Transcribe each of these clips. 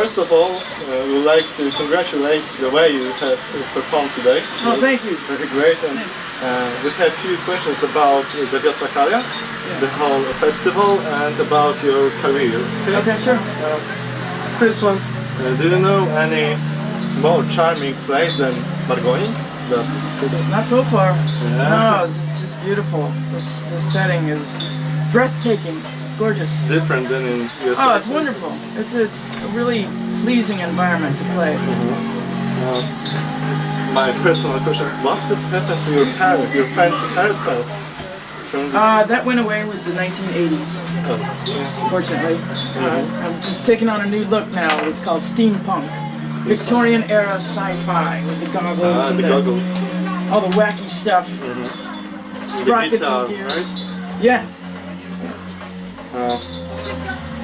First of all, uh, we would like to congratulate the way you have performed today. Oh, thank you. Very great. And uh, we have a few questions about the Wiatrakalia, the whole festival, and about your career. Okay, sure. Uh, first one, uh, do you know any more charming place than Margoni? The city? Not so far. Yeah. No, it's, it's just beautiful. This, this setting is breathtaking, gorgeous. Different than in USA. Oh, it's wonderful. It's a, a really pleasing environment to play. Uh, it's my personal question. What has happened to your hair, your fancy hairstyle? The, Uh, that went away with the 1980s, oh, yeah. unfortunately. Uh, I'm just taking on a new look now. It's called steampunk. Victorian era sci-fi with the goggles Ah, and the goggles. all the wacky stuff. Sprockets guitar, and gears. right? Yeah. Uh,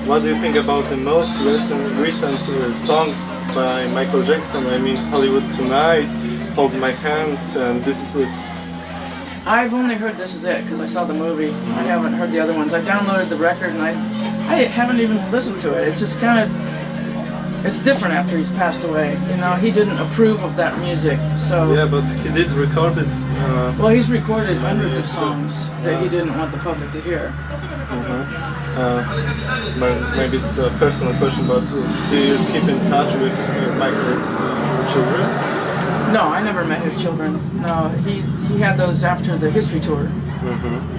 what do you think about the most recent, recent uh, songs by Michael Jackson? I mean, Hollywood Tonight, Hold My Hand, and This Is It. I've only heard This Is It because I saw the movie. I haven't heard the other ones. I downloaded the record and I, I haven't even listened to it. It's just kind of, it's different after he's passed away. You know, he didn't approve of that music. So, Yeah, but he did record it. Uh, well, he's recorded hundreds of songs that he didn't want the public to hear. uh, ma- maybe it's a personal question, but uh, do you keep in touch with uh, Michael's uh, children? No, I never met his children. No, he he had those after the history tour.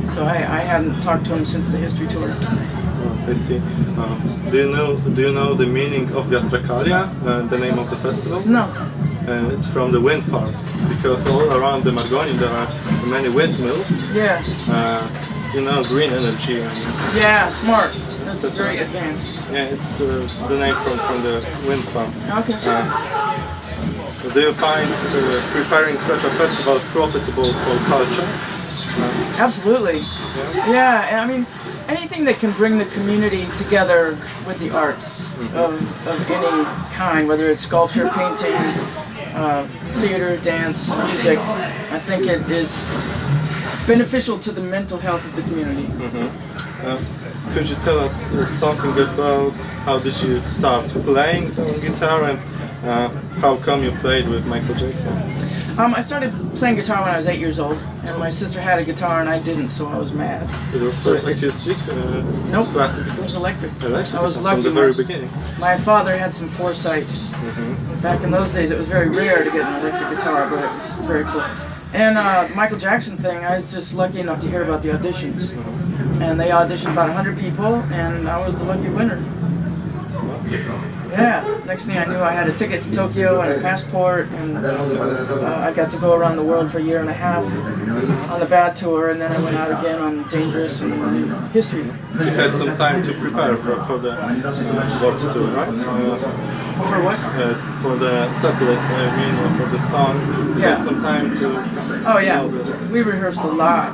So I, I hadn't talked to him since the history tour. Oh, I see. Uh, do you know Do you know the meaning of Wiatrakalia, uh, the name of the festival? No. Uh, it's from the wind farms because all around the Margoni there are many windmills. Yeah. Uh, you know, green energy. And, Yeah, smart. That's very advanced. yeah, it's uh, the name from, from the wind farm. Okay. Uh, do you find uh, preparing such a festival profitable for culture? Absolutely. Yeah, and I mean, anything that can bring the community together with the arts of, of any kind, whether it's sculpture, painting, uh, theater, dance, music, I think it is beneficial to the mental health of the community. Uh, could you tell us uh, something about how did you start playing the guitar and uh, how come you played with Michael Jackson? Um, I started playing guitar when I was eight years old, and my sister had a guitar and I didn't, so I was mad. It was first acoustic, uh, Nope. classic It was electric. Electric I was lucky. from the very My, beginning. my father had some foresight. Back in those days, it was very rare to get an electric guitar, but it was very cool. And uh, the Michael Jackson thing, I was just lucky enough to hear about the auditions. And they auditioned about 100 people, and I was the lucky winner. Next thing I knew, I had a ticket to Tokyo and a passport, and uh, I got to go around the world for a year and a half on the bad tour, and then I went out again on Dangerous and uh, History. You had some time to prepare for, for the uh, world tour, right? Uh, For what? uh, for the set list, I mean, or for the songs. You Yeah. had some time to. Oh yeah, we rehearsed a lot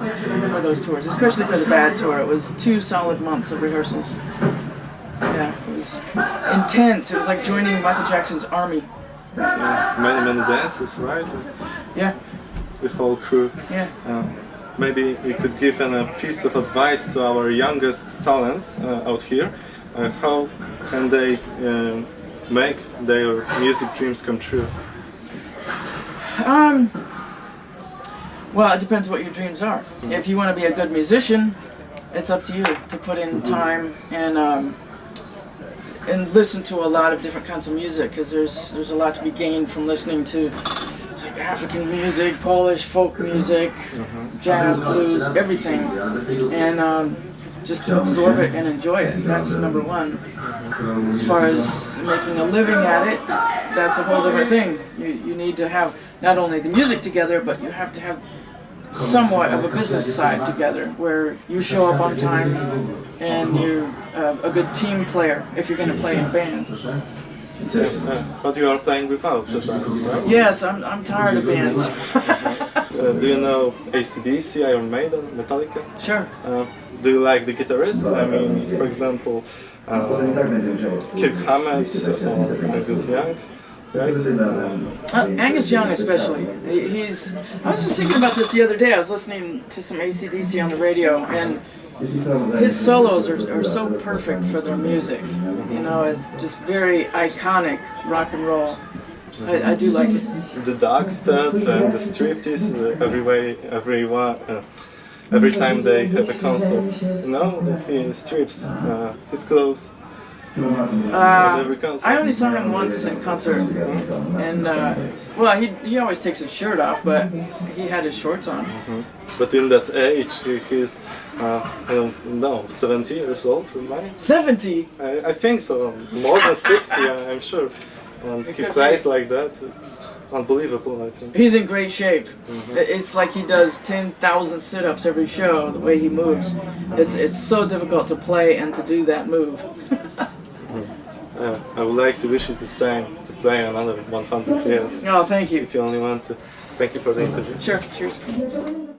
for those tours, especially for the bad tour. It was two solid months of rehearsals. Yeah, was intense. It was like joining Michael Jackson's army. uh, many, many dances, right? Yeah, The whole crew. yeah. Uh, maybe you could give an, a piece of advice to our youngest talents uh, out here. Uh, how can they uh, make their music dreams come true? Um. Well, it depends what your dreams are. If you want to be a good musician, it's up to you to put in time and um, and listen to a lot of different kinds of music because there's there's a lot to be gained from listening to like African music, Polish folk music, jazz, blues, everything, and um, just absorb it and enjoy it. That's number one. As far as making a living at it, that's a whole different thing. You, you need to have not only the music together, but you have to have somewhat of a business side together where you show up on time and you're uh, a good team player if you're going to play in band. Uh, but you are playing without the band, right? Yes, I'm, I'm tired of bands. Uh, do you know ACDC, Iron Maiden, Metallica? sure. Uh, do you like the guitarists? I mean, for example, uh, Kirk Hammett or Angus Young? Um, Uh, Angus Young, especially. He's. I was just thinking about this the other day. I was listening to some ACDC on the radio, and his solos are, are so perfect for their music. You know, it's just very iconic rock and roll. I, I do like it. The dog step and the striptease uh, every way, every one, uh, every time they have a concert. You know, he strips uh, his clothes Uh. I only saw him once in concert, and uh, well, he he always takes his shirt off, but he had his shorts on. But in that age, he, he's, uh, I don't know, 70 years old, right? Seventy. I, I think so. More than 60, I- I'm sure. And he plays like that. It's unbelievable, I think. He's in great shape. It- It's like he does ten thousand sit-ups every show. The way he moves, it's it's so difficult to play and to do that move. Uh, I would like to wish you the same, to play another 100 years. Oh, thank you. If you only want to. Thank you for the interview. Sure. Cheers.